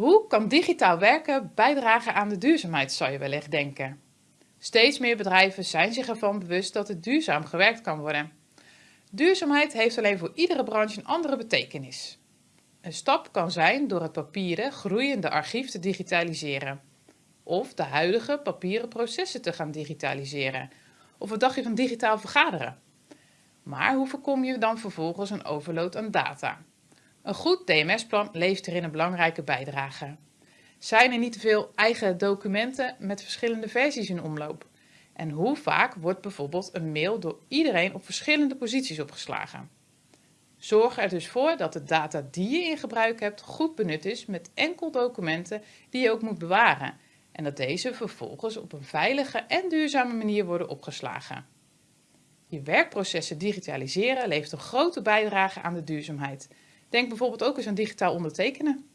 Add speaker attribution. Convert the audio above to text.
Speaker 1: Hoe kan digitaal werken bijdragen aan de duurzaamheid, zou je wellicht denken. Steeds meer bedrijven zijn zich ervan bewust dat het duurzaam gewerkt kan worden. Duurzaamheid heeft alleen voor iedere branche een andere betekenis. Een stap kan zijn door het papieren groeiende archief te digitaliseren. Of de huidige papieren processen te gaan digitaliseren. Of wat dacht je van digitaal vergaderen? Maar hoe voorkom je dan vervolgens een overload aan data? Een goed DMS-plan levert hierin een belangrijke bijdrage. Zijn er niet te veel eigen documenten met verschillende versies in omloop? En hoe vaak wordt bijvoorbeeld een mail door iedereen op verschillende posities opgeslagen? Zorg er dus voor dat de data die je in gebruik hebt goed benut is met enkel documenten die je ook moet bewaren en dat deze vervolgens op een veilige en duurzame manier worden opgeslagen. Je werkprocessen digitaliseren levert een grote bijdrage aan de duurzaamheid. Denk bijvoorbeeld ook eens aan digitaal ondertekenen.